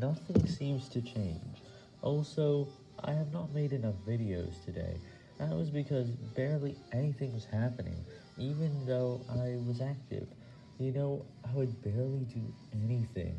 nothing seems to change. Also, I have not made enough videos today. That was because barely anything was happening, even though I was active. You know, I would barely do anything,